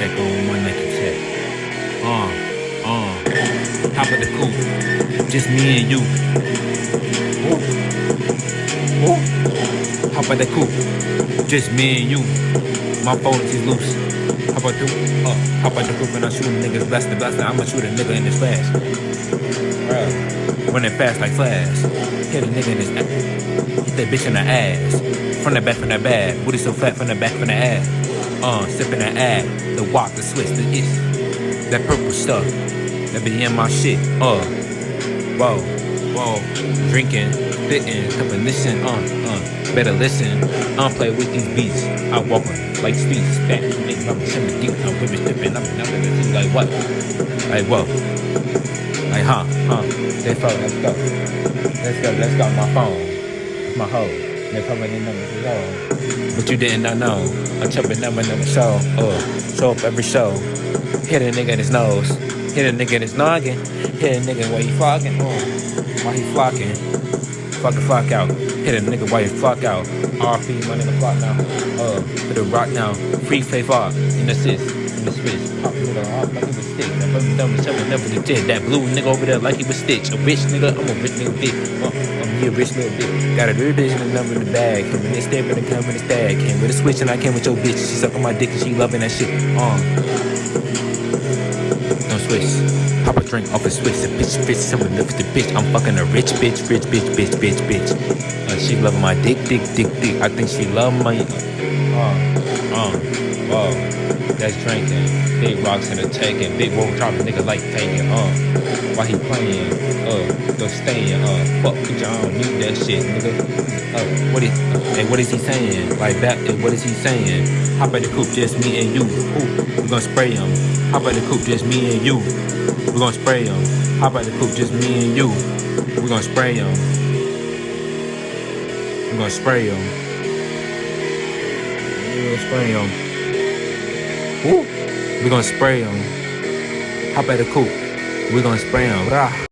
check on my Nike check. Uh, uh, hop of the coupe, just me and you. Ooh, ooh, hop of the coupe, just me and you. My phone is loose. Hop out the, uh, hop out the coupe and I shoot niggas blaster blaster. I'ma shoot a nigga in his flash. Bruh, running fast like flash. Hit a nigga in his ass. Hit that bitch in the ass. From the back, from the back. Booty so fat from the back, from the ass. Uh, sipping the ad, the walk, the switch, the ish. That purple stuff, that be in my shit. Uh, whoa, whoa. Drinking, cupping, listen, uh, uh. Better listen, I don't play with these beats. I walk on like streets, back, nigga, I'm shimming deep. I'm women stripping, I'm to see like what? Like what? Like huh, huh. Let's go, let's go. Let's go, let's go. My phone, my hoe. But you did not know. I'm chopping number the show. Uh, show up every show. Hit a nigga in his nose. Hit a nigga in his noggin. Hit a nigga while he flocking. Uh, while he flocking. Fuck the fuck out. Hit a nigga while he flock out. RP, my nigga flock now. Uh, hit a rock now. Free play far. In the sis. In the switch. Pop nigga off like he was stick. That brother dumb hell never legit. That blue nigga over there like he was stitch. A bitch nigga, I'm a rich nigga bitch. Uh, he a rich little bitch. Got a real bitch and a number in the bag. Came in this step and come in the stag. Came with a switch and I came with your bitch. She sucking my dick and she loving that shit. Uh. No switch. Pop a drink off a switch. A bitch, bitch, someone looks the bitch. I'm fucking a rich bitch, rich bitch, bitch, bitch, bitch. Uh, she loving my dick, dick, dick, dick. I think she love my. Uh, uh, whoa. That's drinking. Big rocks in the taking. Big roll dropping nigga like taking. Uh, while he playing. Uh, staying. Uh, fuck with y'all. Need that shit, nigga. Uh, what is? Uh, hey, what is he saying? Like back. What is he saying? Hop at the coupe, just me and you. Ooh, we gonna spray him. Hop at the coupe, just me and you. We gonna spray him. Hop at the coupe, just me and you. We gonna spray him. We gonna spray him. We gonna spray him. Woo. We gonna spray him. Hop at the coupe. We gonna spray him. Rah.